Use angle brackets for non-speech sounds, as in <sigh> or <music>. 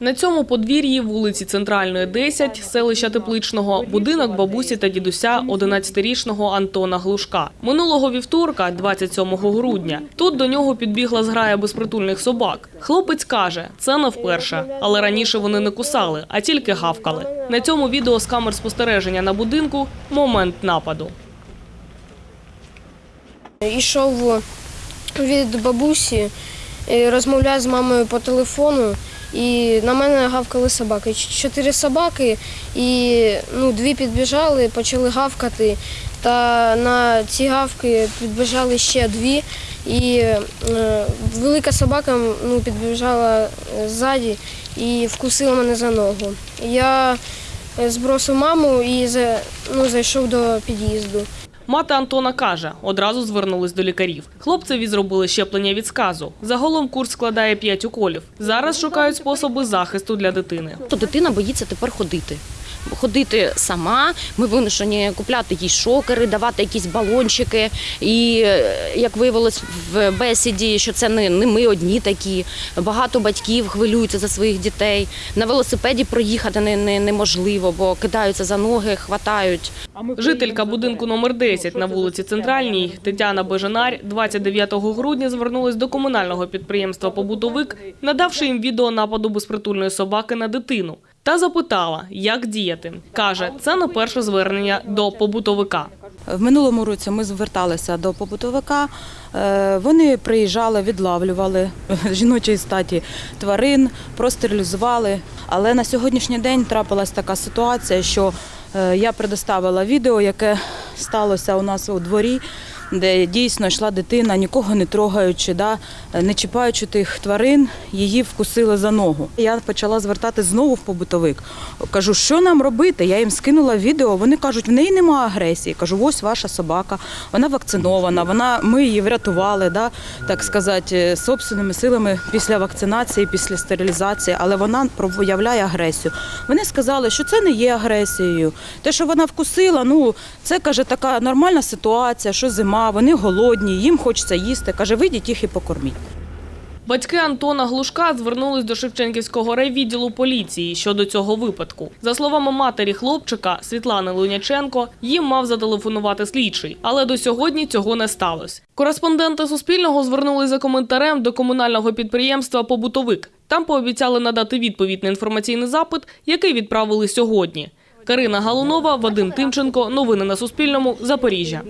На цьому подвір'ї вулиці Центральної, 10, селища Тепличного, будинок бабусі та дідуся 11-річного Антона Глушка. Минулого вівторка, 27 грудня, тут до нього підбігла зграя безпритульних собак. Хлопець каже, це не вперше, але раніше вони не кусали, а тільки гавкали. На цьому відео з камер спостереження на будинку момент нападу. Ішов від бабусі, е, розмовляв з мамою по телефону, і на мене гавкали собаки. Чотири собаки, і ну, дві підбіжали, почали гавкати. Та на ці гавки підбіжали ще дві. І е, велика собака ну, підбіжала е, ззаді і вкусила мене за ногу. Я е, збросив маму і ну, зайшов до під'їзду. Мати Антона каже, одразу звернулись до лікарів. Хлопцеві зробили щеплення від сказу. Загалом курс складає 5 уколів. Зараз шукають способи захисту для дитини. То дитина боїться тепер ходити. Ходити сама, ми вимушені купляти їй шокери, давати якісь балончики. І е, як виявилось в бесіді, що це не, не ми одні такі. Багато батьків хвилюються за своїх дітей. На велосипеді проїхати не, не, неможливо, бо кидаються за ноги, хватають. Жителька будинку номер 10 на вулиці Центральній Тетяна Бежанарь 29 грудня звернулась до комунального підприємства «Побутовик», надавши їм відео нападу безпритульної собаки на дитину. Та запитала, як діяти. Каже, це не перше звернення до побутовика. В минулому році ми зверталися до побутовика. Е, Вони приїжджали, відлавлювали <laughs> жіночої статі тварин, простерилізували. Але на сьогоднішній день трапилась така ситуація, що е, я предоставила відео, яке сталося у нас у дворі, де дійсно йшла дитина, нікого не трогаючи, да, не чіпаючи тих тварин, її вкусили за ногу. Я почала звертати знову в побутовик. Кажу, що нам робити? Я їм скинула відео. Вони кажуть, в неї немає агресії. Кажу, ось ваша собака, вона вакцинована, вона, ми її врятували, да, так сказати, собственними силами після вакцинації, після стерилізації, але вона проявляє агресію. Вони сказали, що це не є агресією. Те, що вона вкусила, ну це каже така нормальна ситуація, що зима, вони голодні, їм хочеться їсти. Каже, вийдіть їх і покорміть. Батьки Антона Глушка звернулись до Шевченківського райвідділу поліції щодо цього випадку. За словами матері хлопчика Світлани Луняченко, їм мав зателефонувати слідчий, але до сьогодні цього не сталося. Кореспонденти Суспільного звернулись за коментарем до комунального підприємства «Побутовик». Там пообіцяли надати відповідь на інформаційний запит, який відправили сьогодні. Карина Галунова, Вадим Тимченко. Новини на Суспільному. Запоріжжя.